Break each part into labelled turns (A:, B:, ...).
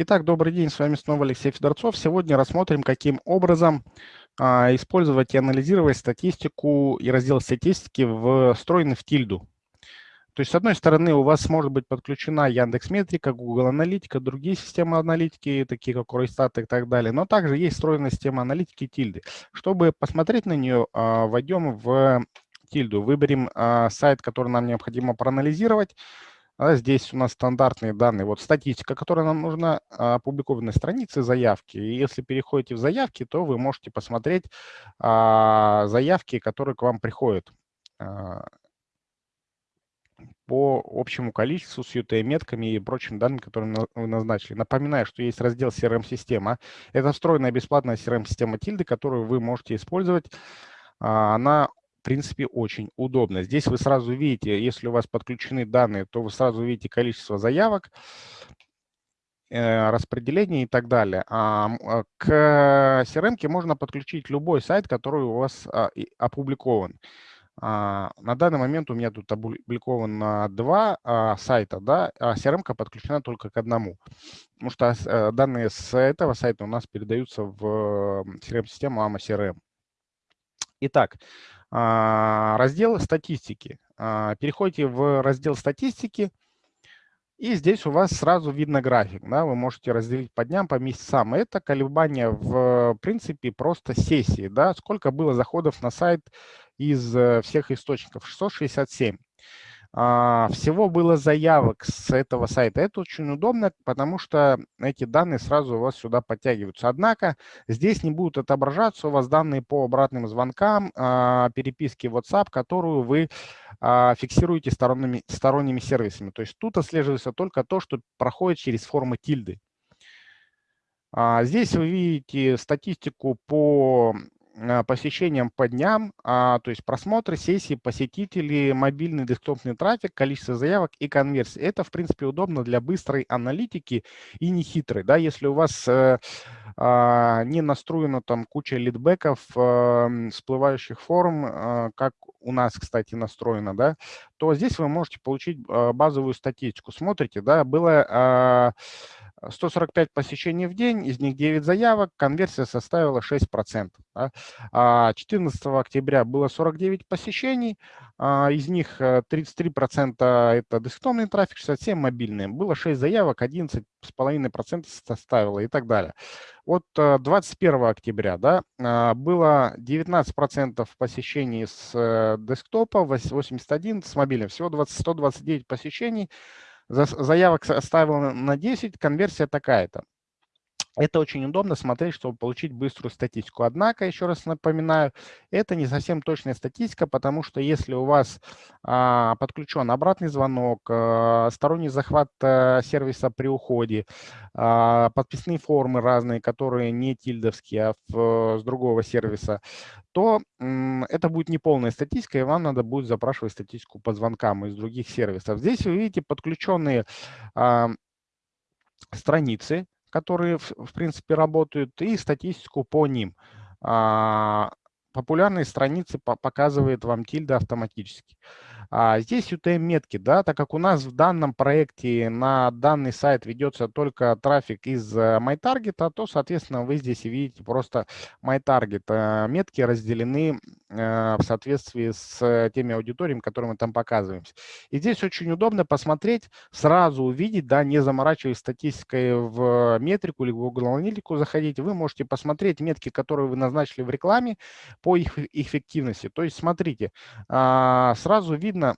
A: Итак, добрый день, с вами снова Алексей Федорцов. Сегодня рассмотрим, каким образом а, использовать и анализировать статистику и раздел статистики, встроенный в тильду. То есть, с одной стороны, у вас может быть подключена Яндекс Метрика, Google Аналитика, другие системы аналитики, такие как Ройстат и так далее, но также есть встроенная система аналитики тильды. Чтобы посмотреть на нее, а, войдем в тильду, выберем а, сайт, который нам необходимо проанализировать, а здесь у нас стандартные данные. Вот статистика, которая нам нужна, а, опубликованные страницы, заявки. И если переходите в заявки, то вы можете посмотреть а, заявки, которые к вам приходят а, по общему количеству с UTM-метками и прочим данным, которые вы назначили. Напоминаю, что есть раздел CRM-система. Это встроенная бесплатная CRM-система Тильды, которую вы можете использовать. Она в принципе, очень удобно. Здесь вы сразу видите, если у вас подключены данные, то вы сразу видите количество заявок, э, распределение и так далее. А, а к CRM можно подключить любой сайт, который у вас а, опубликован. На данный момент у меня тут опубликовано два сайта, да, а CRM подключена только к одному. Потому что э, данные с этого сайта у нас передаются в CRM-систему AMA CRM. Итак, раздел статистики. А, переходите в раздел статистики, и здесь у вас сразу видно график. Да? Вы можете разделить по дням, по месяцам. Это колебания в принципе просто сессии. Да? Сколько было заходов на сайт из э, всех источников? 667. А, всего было заявок с этого сайта. Это очень удобно, потому что эти данные сразу у вас сюда подтягиваются. Однако здесь не будут отображаться у вас данные по обратным звонкам, а, переписки WhatsApp, которую вы а, фиксируете сторонними, сторонними сервисами. То есть тут отслеживается только то, что проходит через формы тильды. Здесь вы видите статистику по Э, посещениям по дням, а, то есть просмотры, сессии, посетители, мобильный десктопный трафик, количество заявок и конверсии. Это, в принципе, удобно для быстрой аналитики и не хитрой. Да? Если у вас э, э, не настроена там куча лидбеков, э, всплывающих форм, э, как у нас, кстати, настроено, да, то здесь вы можете получить базовую статистику. Смотрите, да, было... Э, 145 посещений в день, из них 9 заявок, конверсия составила 6%. Да. 14 а октября было 49 посещений, а, из них 33% э, это десктопный трафик, 67% мобильный. Было 6 заявок, 11,5% составило и так далее. Вот 21 э, октября да, а, было 19% посещений с э, десктопа, 81% с мобильным, всего 20, 129 посещений, заявок оставил на 10, конверсия такая-то. Это очень удобно смотреть, чтобы получить быструю статистику. Однако, еще раз напоминаю, это не совсем точная статистика, потому что если у вас а, подключен обратный звонок, а, сторонний захват а, сервиса при уходе, подписные формы разные, которые не тильдовские, а с другого сервиса, то это будет неполная статистика, и вам надо будет запрашивать статистику по звонкам из других сервисов. Здесь вы видите подключенные страницы, которые, в, принципе, работают, и статистику по ним. А, популярные страницы по показывает вам тильда автоматически. А здесь UTM-метки, да, так как у нас в данном проекте на данный сайт ведется только трафик из э, MyTarget, то, соответственно, вы здесь видите просто MyTarget. Э, метки разделены э, в соответствии с теми аудиториями, которые мы там показываем. И здесь очень удобно посмотреть, сразу увидеть, да, не заморачиваясь статистикой в метрику или в Google Аналитику заходить, вы можете посмотреть метки, которые вы назначили в рекламе по их эффективности. То есть, смотрите, а, сразу видно, видно,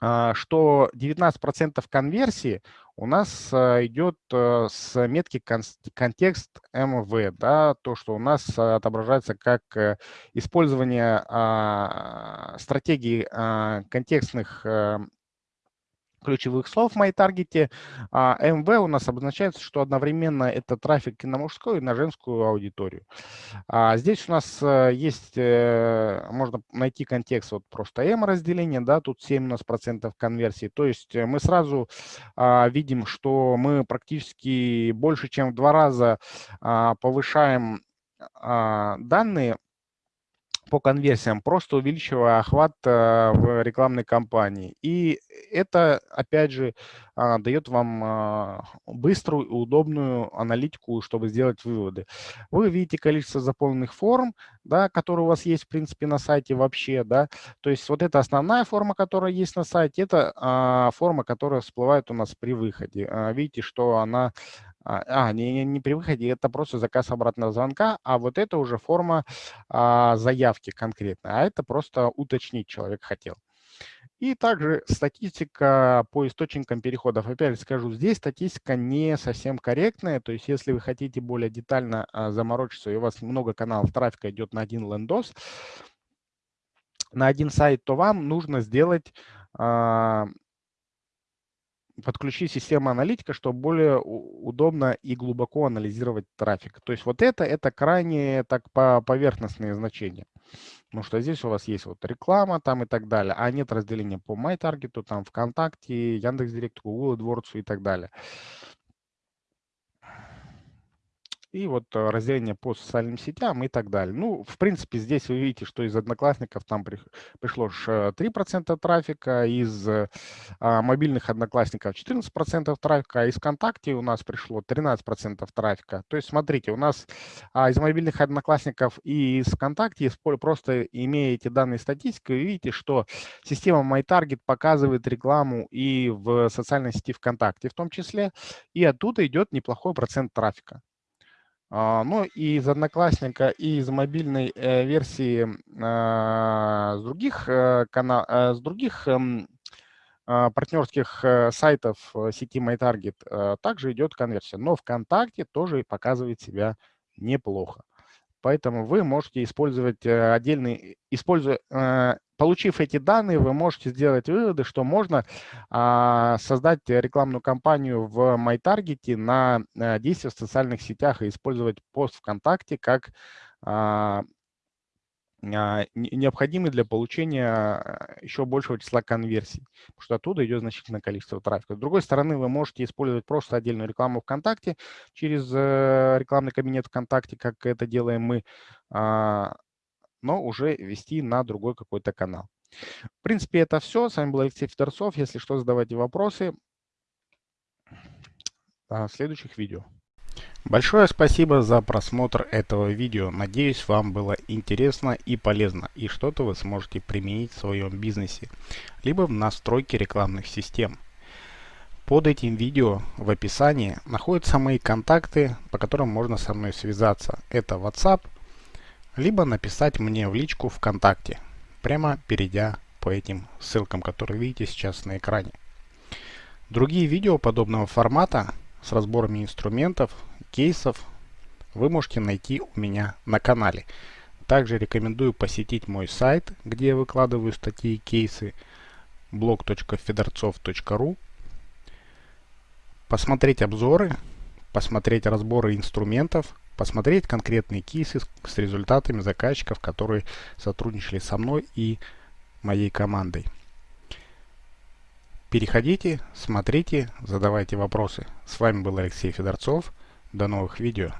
A: а, что 19% конверсии у нас а, идет э, с метки контекст МВ, да, то, что у нас отображается как э, использование а, стратегии контекстных э, ключевых слов в MyTarget. А MV у нас обозначается, что одновременно это трафик и на мужскую, и на женскую аудиторию. А здесь у нас э, есть, э, можно найти контекст вот просто M разделение, да, тут 7 у нас процентов конверсии. То есть э, мы сразу а, видим, что мы практически больше, чем в два раза а, повышаем а, данные по конверсиям, просто увеличивая охват э, в рекламной кампании. И это, опять же, а, дает вам а, быструю и удобную аналитику, чтобы сделать выводы. Вы видите количество заполненных форм, да, которые у вас есть, в принципе, на сайте вообще. Да. То есть вот это основная форма, которая есть на сайте, это а, форма, которая всплывает у нас при выходе. Видите, что она а, не, не, не при выходе, это просто заказ обратного звонка, а вот это уже форма а, заявки конкретно, а это просто уточнить человек хотел. И также статистика по источникам переходов. Опять скажу, здесь статистика не совсем корректная. То есть если вы хотите более детально а, заморочиться, и у вас много каналов трафика идет на один лендос, на один сайт, то вам нужно сделать а, подключить систему аналитика, чтобы более удобно и глубоко анализировать трафик. То есть вот это, это крайне так по поверхностные значения. Потому что здесь у вас есть вот реклама там и так далее, а нет разделения по MyTarget, там ВКонтакте, Яндекс.Директ, Google AdWords и так далее. И вот э, разделение по социальным сетям и так далее. Ну, в принципе, здесь вы видите, что из одноклассников там при, пришло 3% трафика, из а, мобильных одноклассников 14% трафика, а из ВКонтакте у нас пришло 13% трафика. То есть, смотрите, у нас а, из мобильных одноклассников и из ВКонтакте, просто имея эти данные статистики, вы видите, что система MyTarget показывает рекламу и в социальной сети ВКонтакте в том числе, и оттуда идет неплохой процент трафика. А, ну и из Одноклассника, и из мобильной э, версии а, с других, э, канал, э, с других эм, а, партнерских сайтов сети MyTarget также идет конверсия. Но ВКонтакте тоже показывает себя неплохо. Поэтому вы можете использовать отдельный, используя получив эти данные, вы можете сделать выводы, что можно а, создать рекламную кампанию в MyTarget на а, действия в социальных сетях и использовать пост ВКонтакте как а, необходимый для получения а, еще большего числа конверсий, потому что оттуда идет значительное количество трафика. С другой стороны, вы можете использовать просто отдельную рекламу ВКонтакте через э, рекламный кабинет ВКонтакте, как это делаем мы, а, но уже вести на другой какой-то канал. В принципе, это все. С вами был Алексей Федорцов. Если что, задавайте вопросы в следующих видео. Большое спасибо за просмотр этого видео. Надеюсь, вам было интересно и полезно, и что-то вы сможете применить в своем бизнесе, либо в настройке рекламных систем. Под этим видео в описании находятся мои контакты, по которым можно со мной связаться. Это WhatsApp, либо написать мне в личку ВКонтакте, прямо перейдя по этим ссылкам, которые видите сейчас на экране. Другие видео подобного формата с разборами инструментов, кейсов вы можете найти у меня на канале. Также рекомендую посетить мой сайт, где я выкладываю статьи и кейсы blog.fedorцов.ru посмотреть обзоры, посмотреть разборы инструментов, посмотреть конкретные кейсы с результатами заказчиков, которые сотрудничали со мной и моей командой. Переходите, смотрите, задавайте вопросы. С вами был Алексей Федорцов. До новых видео.